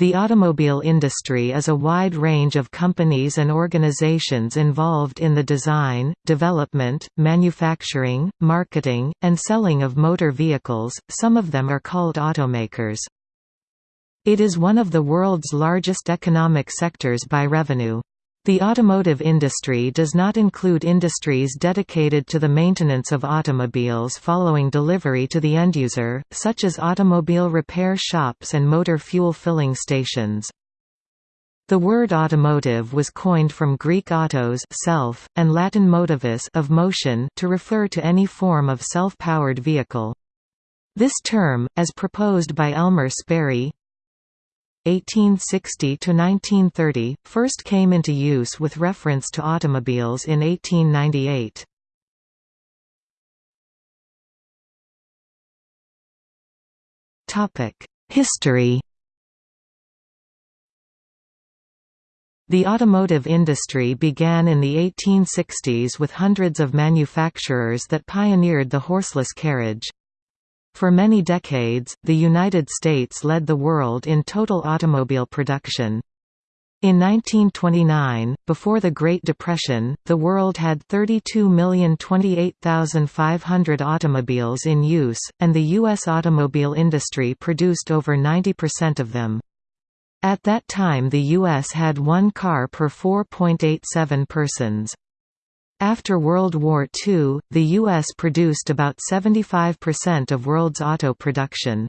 The automobile industry is a wide range of companies and organizations involved in the design, development, manufacturing, marketing, and selling of motor vehicles, some of them are called automakers. It is one of the world's largest economic sectors by revenue. The automotive industry does not include industries dedicated to the maintenance of automobiles following delivery to the end-user, such as automobile repair shops and motor fuel filling stations. The word automotive was coined from Greek autos self, and Latin motivus of motion to refer to any form of self-powered vehicle. This term, as proposed by Elmer Sperry, 1860–1930, first came into use with reference to automobiles in 1898. History The automotive industry began in the 1860s with hundreds of manufacturers that pioneered the horseless carriage. For many decades, the United States led the world in total automobile production. In 1929, before the Great Depression, the world had 32,028,500 automobiles in use, and the U.S. automobile industry produced over 90% of them. At that time the U.S. had one car per 4.87 persons. After World War II, the U.S. produced about 75% of world's auto production.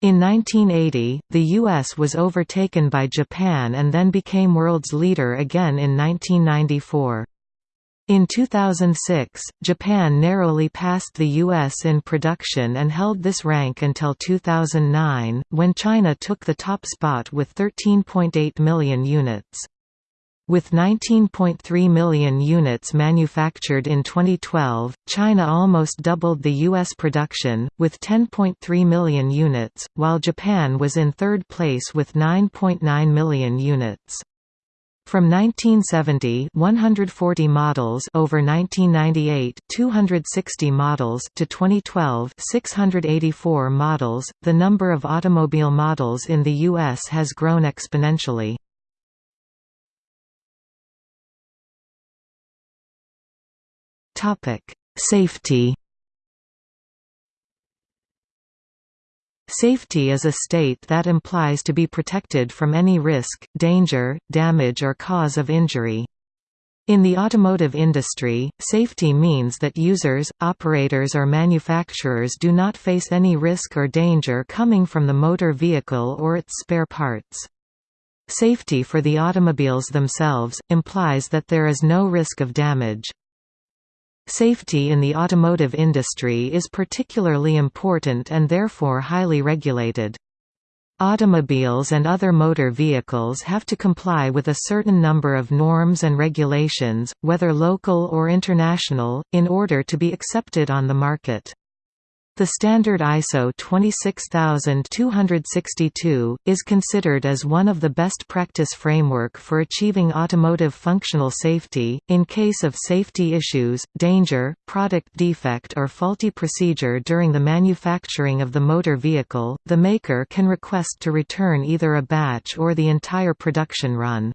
In 1980, the U.S. was overtaken by Japan and then became world's leader again in 1994. In 2006, Japan narrowly passed the U.S. in production and held this rank until 2009, when China took the top spot with 13.8 million units. With 19.3 million units manufactured in 2012, China almost doubled the U.S. production, with 10.3 million units, while Japan was in third place with 9.9 million units. From 1970 140 models over 1998 260 models to 2012 684 models, the number of automobile models in the U.S. has grown exponentially. Safety Safety is a state that implies to be protected from any risk, danger, damage or cause of injury. In the automotive industry, safety means that users, operators or manufacturers do not face any risk or danger coming from the motor vehicle or its spare parts. Safety for the automobiles themselves, implies that there is no risk of damage. Safety in the automotive industry is particularly important and therefore highly regulated. Automobiles and other motor vehicles have to comply with a certain number of norms and regulations, whether local or international, in order to be accepted on the market. The standard ISO 26262, is considered as one of the best practice framework for achieving automotive functional safety. In case of safety issues, danger, product defect or faulty procedure during the manufacturing of the motor vehicle, the maker can request to return either a batch or the entire production run.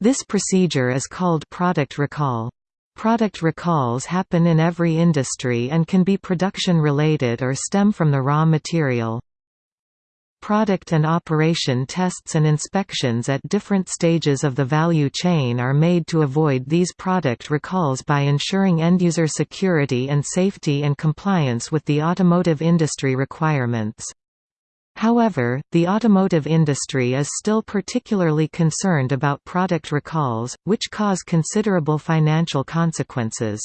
This procedure is called product recall. Product recalls happen in every industry and can be production-related or stem from the raw material. Product and operation tests and inspections at different stages of the value chain are made to avoid these product recalls by ensuring end-user security and safety and compliance with the automotive industry requirements. However, the automotive industry is still particularly concerned about product recalls, which cause considerable financial consequences.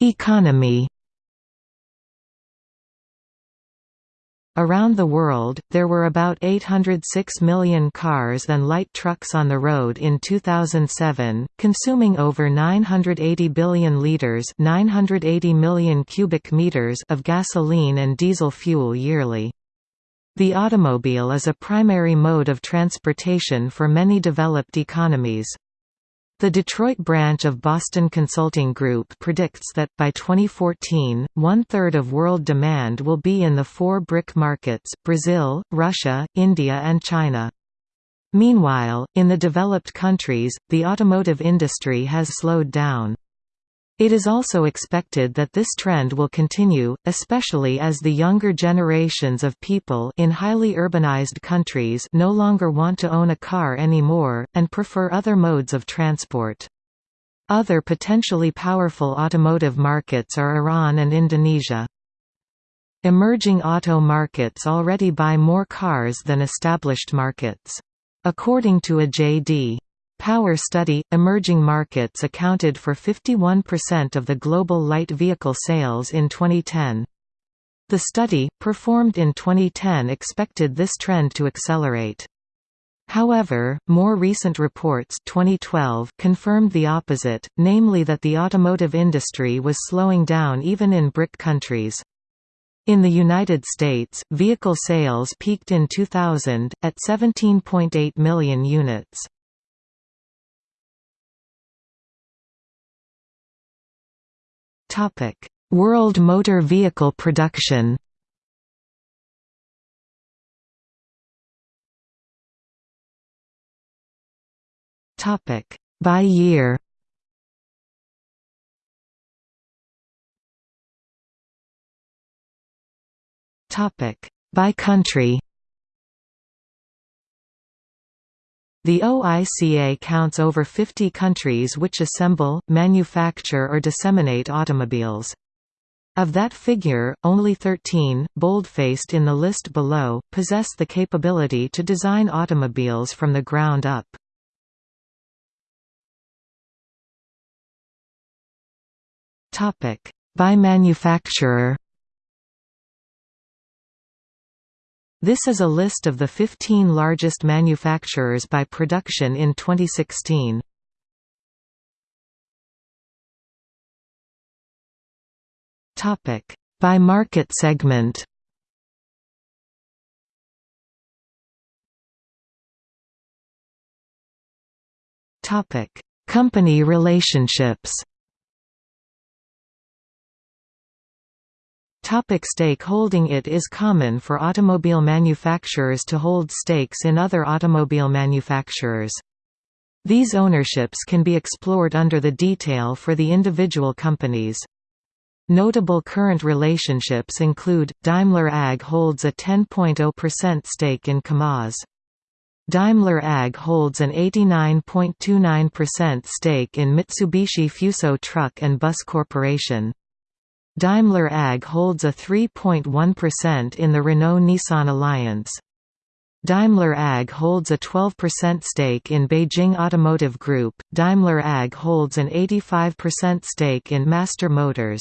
Economy Around the world, there were about 806 million cars and light trucks on the road in 2007, consuming over 980 billion liters 980 million cubic meters of gasoline and diesel fuel yearly. The automobile is a primary mode of transportation for many developed economies. The Detroit branch of Boston Consulting Group predicts that, by 2014, one-third of world demand will be in the four BRIC markets, Brazil, Russia, India and China. Meanwhile, in the developed countries, the automotive industry has slowed down. It is also expected that this trend will continue, especially as the younger generations of people in highly urbanized countries no longer want to own a car anymore, and prefer other modes of transport. Other potentially powerful automotive markets are Iran and Indonesia. Emerging auto markets already buy more cars than established markets. According to a J.D. Power study, emerging markets accounted for 51% of the global light vehicle sales in 2010. The study, performed in 2010 expected this trend to accelerate. However, more recent reports 2012 confirmed the opposite, namely that the automotive industry was slowing down even in BRIC countries. In the United States, vehicle sales peaked in 2000, at 17.8 million units. World motor vehicle production By year Topic. By country The OICA counts over 50 countries which assemble, manufacture or disseminate automobiles. Of that figure, only 13, bold-faced in the list below, possess the capability to design automobiles from the ground up. By manufacturer This is a list of the 15 largest manufacturers by production in 2016. Topic: By market segment. Topic: Company relationships. Topic stakeholding It is common for automobile manufacturers to hold stakes in other automobile manufacturers. These ownerships can be explored under the detail for the individual companies. Notable current relationships include, Daimler AG holds a 10.0% stake in KAMAZ. Daimler AG holds an 89.29% stake in Mitsubishi Fuso Truck and Bus Corporation. Daimler AG holds a 3.1% in the Renault-Nissan alliance. Daimler AG holds a 12% stake in Beijing Automotive Group. Daimler AG holds an 85% stake in Master Motors.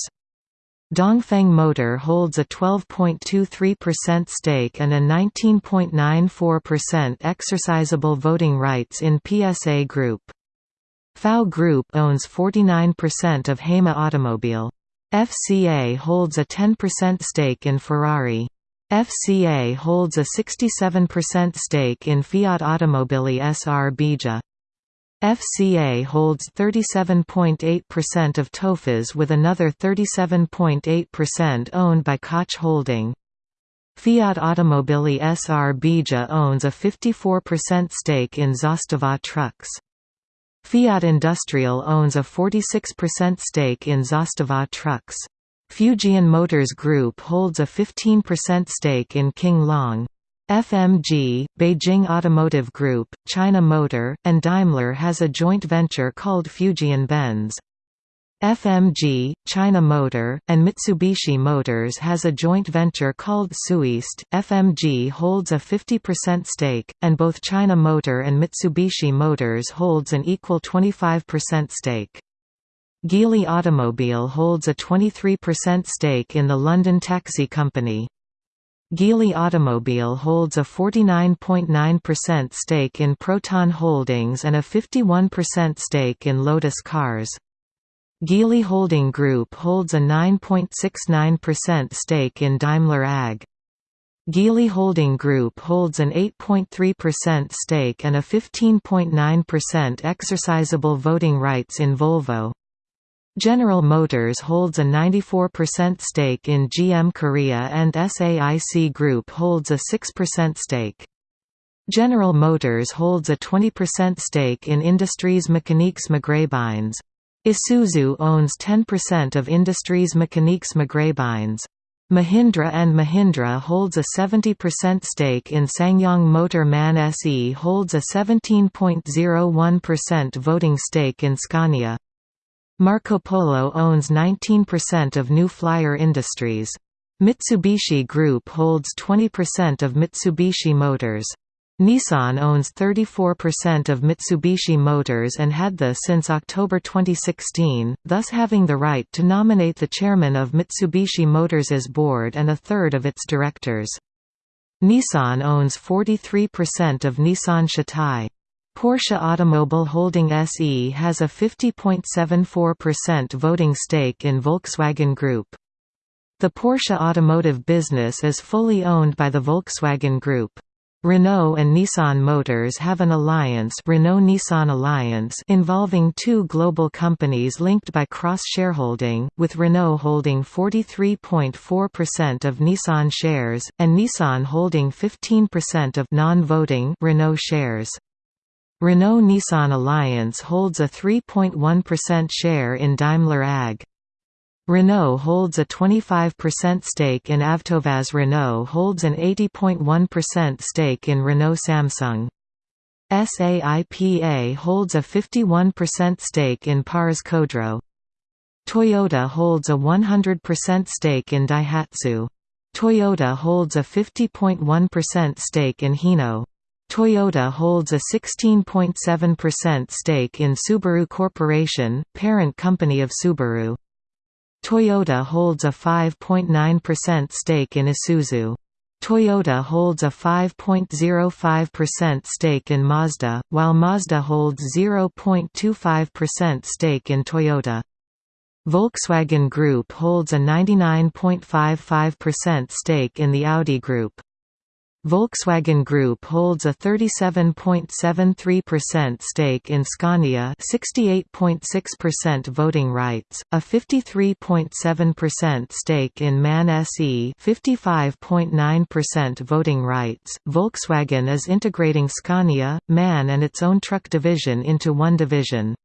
Dongfeng Motor holds a 12.23% stake and a 19.94% exercisable voting rights in PSA Group. FAW Group owns 49% of Haima Automobile. FCA holds a 10% stake in Ferrari. FCA holds a 67% stake in Fiat Automobili Srbija. FCA holds 37.8% of Tofaş with another 37.8% owned by Koç Holding. Fiat Automobili Srbija owns a 54% stake in Zastava Trucks. Fiat Industrial owns a 46% stake in Zastava Trucks. Fujian Motors Group holds a 15% stake in King Long. FMG, Beijing Automotive Group, China Motor, and Daimler has a joint venture called Fujian Benz. FMG, China Motor, and Mitsubishi Motors has a joint venture called Soueast. FMG holds a 50% stake, and both China Motor and Mitsubishi Motors holds an equal 25% stake. Geely Automobile holds a 23% stake in the London Taxi Company. Geely Automobile holds a 49.9% stake in Proton Holdings and a 51% stake in Lotus Cars. Geely Holding Group holds a 9.69% stake in Daimler AG. Geely Holding Group holds an 8.3% stake and a 15.9% exercisable voting rights in Volvo. General Motors holds a 94% stake in GM Korea and SAIC Group holds a 6% stake. General Motors holds a 20% stake in Industries Mécaniques Maghrébines. Isuzu owns 10% of Industries Mécaniques Maghrébines. Mahindra and Mahindra holds a 70% stake in SsangYong Motor MAN SE holds a 17.01% voting stake in Scania. Marco Polo owns 19% of New Flyer Industries. Mitsubishi Group holds 20% of Mitsubishi Motors. Nissan owns 34% of Mitsubishi Motors and had the since October 2016, thus having the right to nominate the chairman of Mitsubishi Motors's board and a third of its directors. Nissan owns 43% of Nissan Shatai. Porsche Automobile Holding SE has a 50.74% voting stake in Volkswagen Group. The Porsche automotive business is fully owned by the Volkswagen Group. Renault and Nissan Motors have an alliance Renault-Nissan Alliance involving two global companies linked by cross-shareholding, with Renault holding 43.4% of Nissan shares, and Nissan holding 15% of non-voting Renault shares. Renault-Nissan Alliance holds a 3.1% share in Daimler AG. Renault holds a 25% stake in Avtovaz Renault holds an 80.1% stake in Renault Samsung. SAIPA holds a 51% stake in Pars Khodro. Toyota holds a 100% stake in Daihatsu. Toyota holds a 50.1% stake in Hino. Toyota holds a 16.7% stake in Subaru Corporation, parent company of Subaru. Toyota holds a 5.9% stake in Isuzu. Toyota holds a 5.05% stake in Mazda, while Mazda holds 0.25% stake in Toyota. Volkswagen Group holds a 99.55% stake in the Audi Group. Volkswagen Group holds a 37.73% stake in Scania 68.6% voting rights, a 53.7% stake in MAN SE 55.9% voting rights. Volkswagen is integrating Scania, MAN and its own truck division into one division.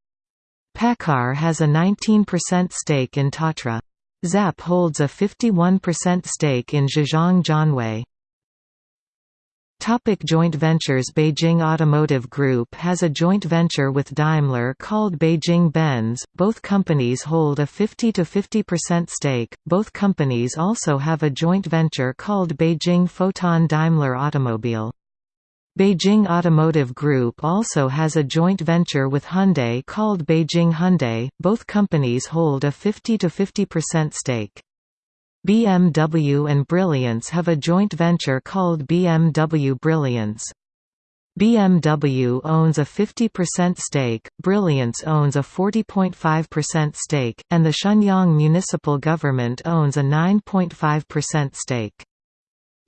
PACCAR has a 19% stake in Tatra. ZAP holds a 51% stake in Zhejiang Jianwei. Topic joint ventures Beijing Automotive Group has a joint venture with Daimler called Beijing Benz. Both companies hold a 50 to 50% stake. Both companies also have a joint venture called Beijing Foton Daimler Automobile. Beijing Automotive Group also has a joint venture with Hyundai called Beijing Hyundai. Both companies hold a 50 to 50% stake. BMW and Brilliance have a joint venture called BMW Brilliance. BMW owns a 50% stake, Brilliance owns a 40.5% stake, and the Shenyang municipal government owns a 9.5% stake.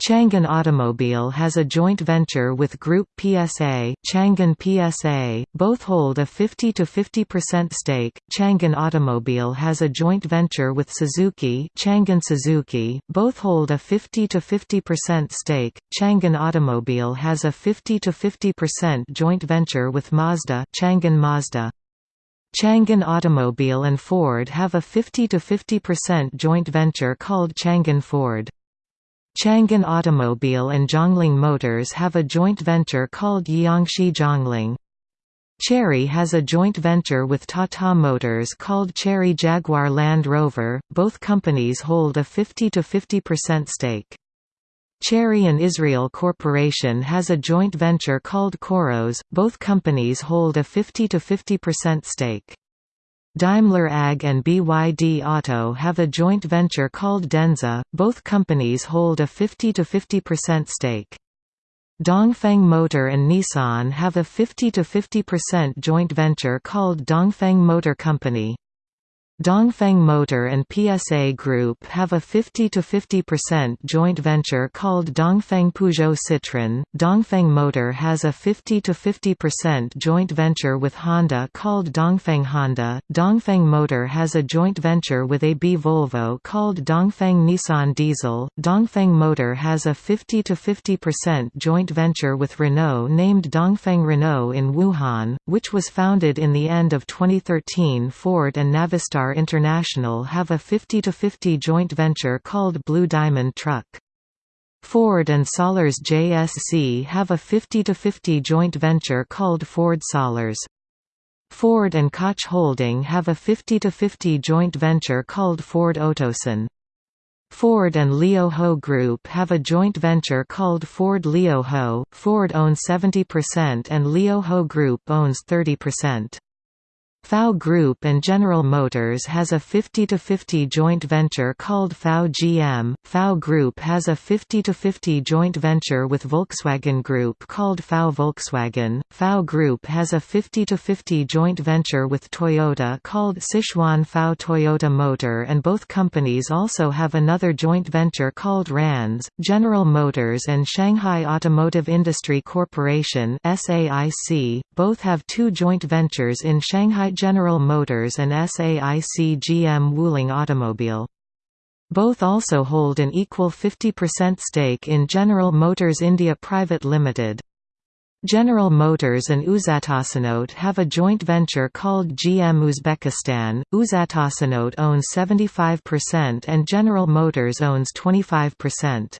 Changan Automobile has a joint venture with Group PSA, Changan PSA, both hold a 50 to 50% stake. Changan Automobile has a joint venture with Suzuki, Changan Suzuki, both hold a 50 to 50% stake. Changan Automobile has a 50 to 50% joint venture with Mazda, Changan Mazda. Changan Automobile and Ford have a 50 to 50% joint venture called Changan Ford. Changan Automobile and Zhongling Motors have a joint venture called Jiangxi Zhongling. Chery has a joint venture with Tata Motors called Chery Jaguar Land Rover, both companies hold a 50 to 50% stake. Chery and Israel Corporation has a joint venture called Qoros, both companies hold a 50 to 50% stake. Daimler AG and BYD Auto have a joint venture called Denza, both companies hold a 50–50% stake. Dongfeng Motor and Nissan have a 50–50% joint venture called Dongfeng Motor Company. Dongfeng Motor and PSA Group have a 50-50% joint venture called Dongfeng Peugeot Citroën. Dongfeng Motor has a 50-50% joint venture with Honda called Dongfeng Honda. Dongfeng Motor has a joint venture with AB Volvo called Dongfeng Nissan Diesel. Dongfeng Motor has a 50-50% joint venture with Renault named Dongfeng Renault in Wuhan, which was founded in the end of 2013. Ford and Navistar International have a 50-50 joint venture called Blue Diamond Truck. Ford and Sollers JSC have a 50-50 joint venture called Ford Sollers. Ford and Koç Holding have a 50-50 joint venture called Ford Otosan. Ford and Lio Ho Group have a joint venture called Ford Lio Ho. Ford owns 70% and Lio Ho Group owns 30%. FAW Group and General Motors has a 50-50 joint venture called FAW GM. FAW Group has a 50-50 joint venture with Volkswagen Group called FAW Volkswagen. FAW Group has a 50-50 joint venture with Toyota called Sichuan FAW Toyota Motor and both companies also have another joint venture called Ranz. General Motors and Shanghai Automotive Industry Corporation SAIC both have two joint ventures in Shanghai General Motors and SAIC GM Wuling Automobile. Both also hold an equal 50% stake in General Motors India Private Limited. General Motors and UzAvtosanoat have a joint venture called GM Uzbekistan. UzAvtosanoat owns 75% and General Motors owns 25%.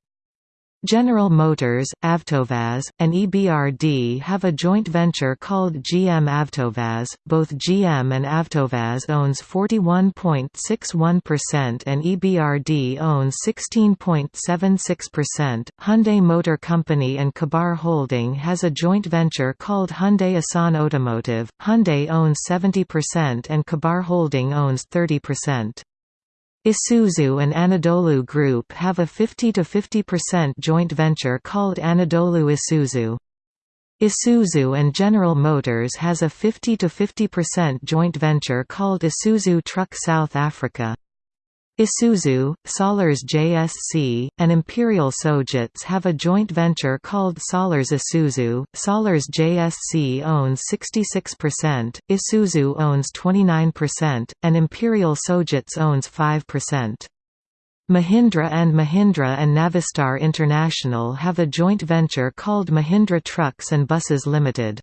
General Motors, Avtovaz, and EBRD have a joint venture called GM Avtovaz. Both GM and Avtovaz owns 41.61% and EBRD owns 16.76%. Hyundai Motor Company and Kibar Holding has a joint venture called Hyundai Asan Automotive. Hyundai owns 70% and Kibar Holding owns 30%. Isuzu and Anadolu Group have a 50–50% joint venture called Anadolu Isuzu. Isuzu and General Motors has a 50–50% joint venture called Isuzu Truck South Africa. Isuzu, Sollers JSC, and Imperial Sojitz have a joint venture called Sollers Isuzu. Sollers JSC owns 66%, Isuzu owns 29%, and Imperial Sojitz owns 5%. Mahindra and Mahindra and Navistar International have a joint venture called Mahindra Trucks and Buses Limited.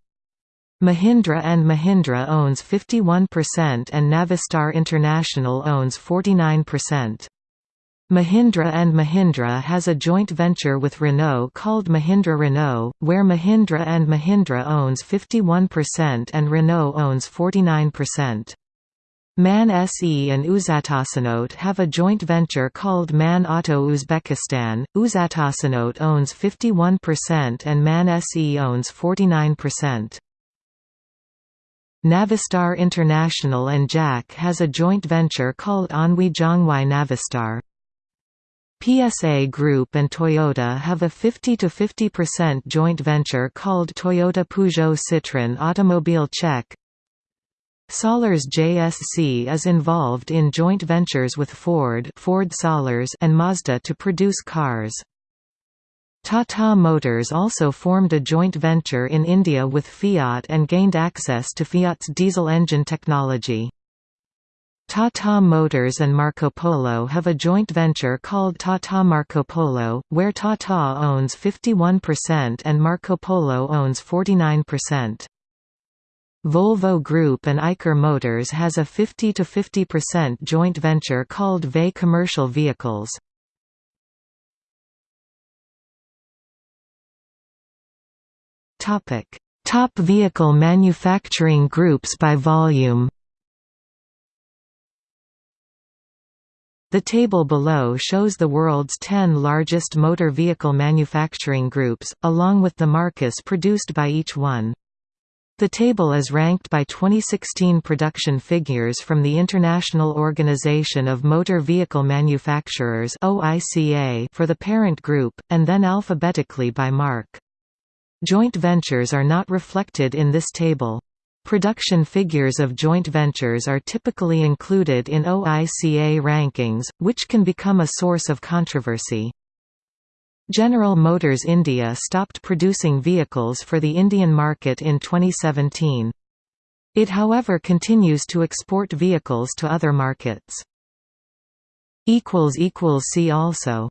Mahindra and Mahindra owns 51% and Navistar International owns 49%. Mahindra and Mahindra has a joint venture with Renault called Mahindra Renault, where Mahindra and Mahindra owns 51% and Renault owns 49%. MAN SE and UzAvtosanoat have a joint venture called MAN Auto Uzbekistan. UzAvtosanoat owns 51% and MAN SE owns 49%. Navistar International and JAC has a joint venture called Anhui Zhonghuai Navistar. PSA Group and Toyota have a 50–50% joint venture called Toyota Peugeot Citroën Automobile Czech. Sollers JSC is involved in joint ventures with Ford, Ford Sollers and Mazda to produce cars. Tata Motors also formed a joint venture in India with Fiat and gained access to Fiat's diesel engine technology. Tata Motors and Marco Polo have a joint venture called Tata Marco Polo, where Tata owns 51% and Marco Polo owns 49%. Volvo Group and Eicher Motors has a 50–50% joint venture called VE Commercial Vehicles. Topic: Top vehicle manufacturing groups by volume. The table below shows the world's 10 largest motor vehicle manufacturing groups, along with the marques produced by each one. The table is ranked by 2016 production figures from the International Organization of Motor Vehicle Manufacturers for the parent group, and then alphabetically by marque. Joint ventures are not reflected in this table. Production figures of joint ventures are typically included in OICA rankings, which can become a source of controversy. General Motors India stopped producing vehicles for the Indian market in 2017. It however continues to export vehicles to other markets. See also